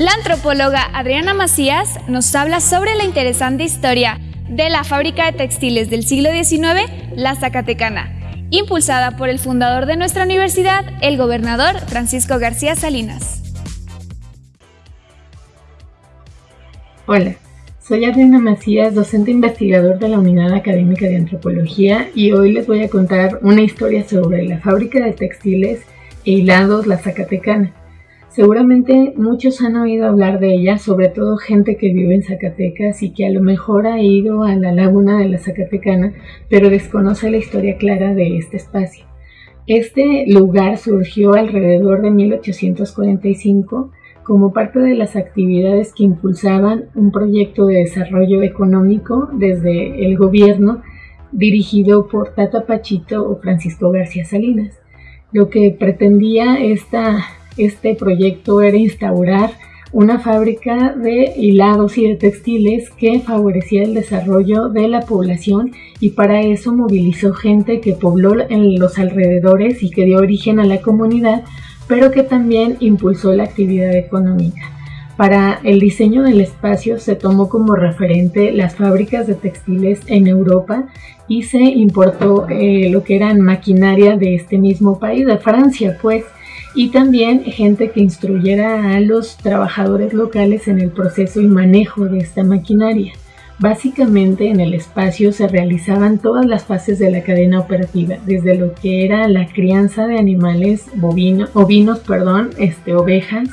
La antropóloga Adriana Macías nos habla sobre la interesante historia de la fábrica de textiles del siglo XIX, La Zacatecana, impulsada por el fundador de nuestra universidad, el gobernador Francisco García Salinas. Hola, soy Adriana Macías, docente investigador de la Unidad Académica de Antropología y hoy les voy a contar una historia sobre la fábrica de textiles e hilados La Zacatecana. Seguramente muchos han oído hablar de ella, sobre todo gente que vive en Zacatecas y que a lo mejor ha ido a la laguna de la Zacatecana, pero desconoce la historia clara de este espacio. Este lugar surgió alrededor de 1845 como parte de las actividades que impulsaban un proyecto de desarrollo económico desde el gobierno dirigido por Tata Pachito o Francisco García Salinas. Lo que pretendía esta este proyecto era instaurar una fábrica de hilados y de textiles que favorecía el desarrollo de la población y para eso movilizó gente que pobló en los alrededores y que dio origen a la comunidad, pero que también impulsó la actividad económica. Para el diseño del espacio se tomó como referente las fábricas de textiles en Europa y se importó eh, lo que eran maquinaria de este mismo país, de Francia, pues y también gente que instruyera a los trabajadores locales en el proceso y manejo de esta maquinaria. Básicamente en el espacio se realizaban todas las fases de la cadena operativa, desde lo que era la crianza de animales bovinos, ovinos, perdón, este, ovejas,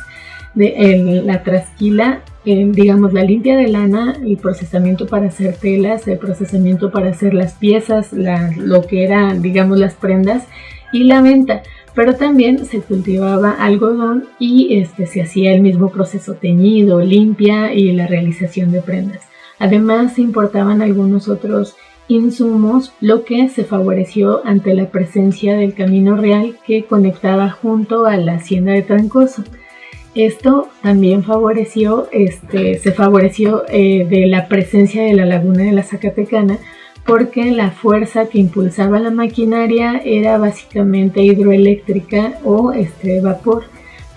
de, la trasquila, digamos la limpia de lana, el procesamiento para hacer telas, el procesamiento para hacer las piezas, lo que era digamos las prendas y la venta pero también se cultivaba algodón y este, se hacía el mismo proceso teñido, limpia y la realización de prendas. Además se importaban algunos otros insumos, lo que se favoreció ante la presencia del camino real que conectaba junto a la hacienda de Trancoso. Esto también favoreció, este, se favoreció eh, de la presencia de la laguna de la Zacatecana, porque la fuerza que impulsaba la maquinaria era básicamente hidroeléctrica o este vapor.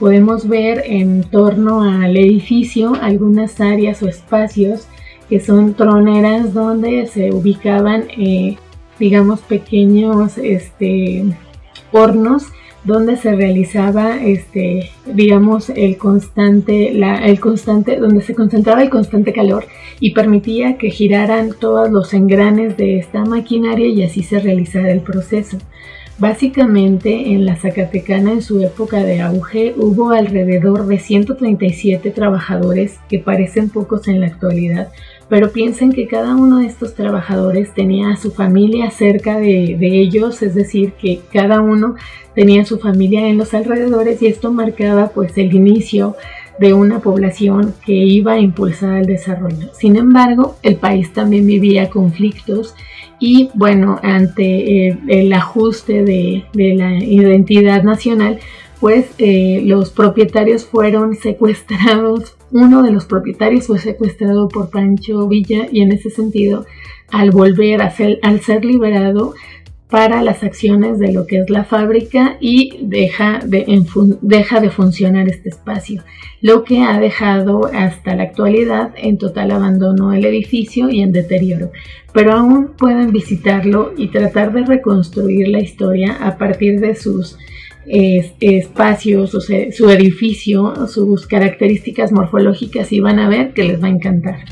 Podemos ver en torno al edificio algunas áreas o espacios que son troneras donde se ubicaban, eh, digamos, pequeños este, hornos donde se realizaba este digamos el constante el constante donde se concentraba el constante calor y permitía que giraran todos los engranes de esta maquinaria y así se realizara el proceso. Básicamente en la Zacatecana en su época de auge hubo alrededor de 137 trabajadores que parecen pocos en la actualidad, pero piensen que cada uno de estos trabajadores tenía a su familia cerca de, ellos, es decir, que cada uno tenía su familia en los alrededores y esto marcaba pues el inicio de una población que iba a impulsar el desarrollo. Sin embargo, el país también vivía conflictos y bueno, ante el ajuste de, la identidad nacional, pues los propietarios fueron secuestrados uno de los propietarios fue secuestrado por Pancho Villa y en ese sentido, al volver a ser, al ser liberado para las acciones de lo que es la fábrica y deja de, deja de funcionar este espacio, lo que ha dejado hasta la actualidad en total abandono el edificio y en deterioro. Pero aún pueden visitarlo y tratar de reconstruir la historia a partir de sus espacios, o su edificio, sus características morfológicas y van a ver que les va a encantar.